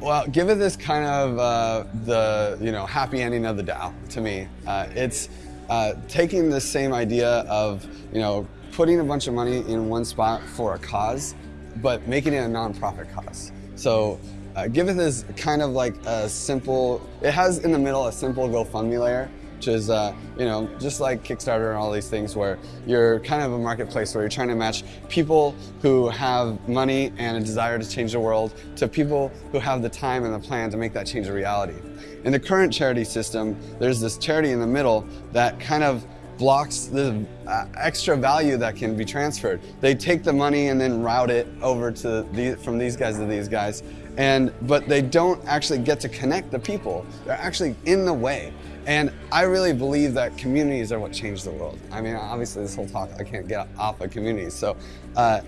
Well, Giveth is kind of uh, the you know happy ending of the DAO to me. Uh, it's uh, taking the same idea of you know putting a bunch of money in one spot for a cause, but making it a nonprofit cause. So uh, Giveth is kind of like a simple. It has in the middle a simple GoFundMe layer which is, uh, you know, just like Kickstarter and all these things where you're kind of a marketplace where you're trying to match people who have money and a desire to change the world to people who have the time and the plan to make that change a reality. In the current charity system, there's this charity in the middle that kind of blocks the uh, extra value that can be transferred. They take the money and then route it over to the, from these guys to these guys, and but they don't actually get to connect the people. They're actually in the way. And I really believe that communities are what change the world. I mean, obviously this whole talk, I can't get off of communities. So uh,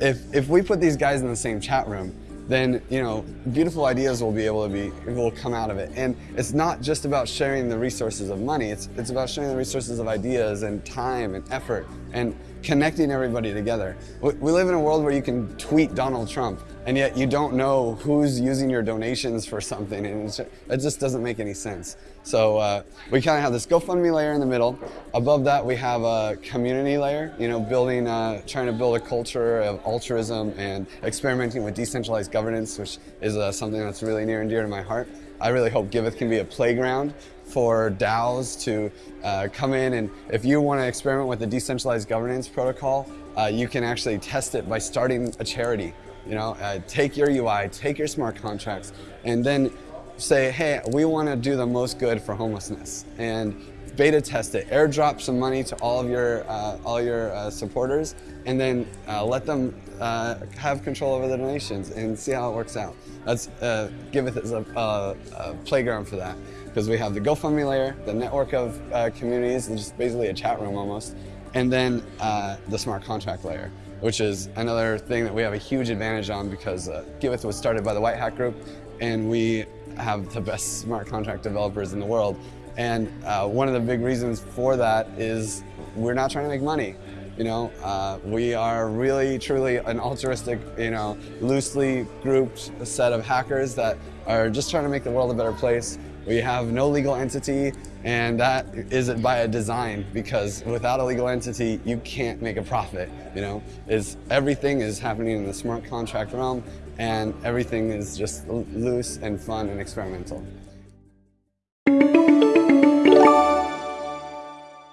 if, if we put these guys in the same chat room, then you know beautiful ideas will be able to be will come out of it and it's not just about sharing the resources of money it's it's about sharing the resources of ideas and time and effort and connecting everybody together we live in a world where you can tweet Donald Trump and yet you don't know who's using your donations for something and it just doesn't make any sense. So uh, we kind of have this GoFundMe layer in the middle. Above that we have a community layer you know building uh, trying to build a culture of altruism and experimenting with decentralized governance which is uh, something that's really near and dear to my heart. I really hope Giveth can be a playground for DAOs to uh, come in and if you want to experiment with the decentralized governance protocol, uh, you can actually test it by starting a charity. You know, uh, take your UI, take your smart contracts, and then say, hey, we want to do the most good for homelessness, and beta test it. Airdrop some money to all of your uh, all your uh, supporters, and then uh, let them uh, have control over the donations and see how it works out. Let's uh, Giveth as a, a, playground for that because we have the GoFundMe layer, the network of uh, communities, just basically a chat room almost, and then the smart contract layer which is another thing that we have a huge advantage on because uh, Giveth was started by the White Hat Group, and we have the best smart contract developers in the world. And uh, one of the big reasons for that is we're not trying to make money. You know, uh, we are really, truly an altruistic, you know, loosely grouped set of hackers that are just trying to make the world a better place. We have no legal entity, and that is it by a design because without a legal entity, you can't make a profit. You know, is everything is happening in the smart contract realm, and everything is just loose and fun and experimental.